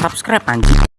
Subscribe anjing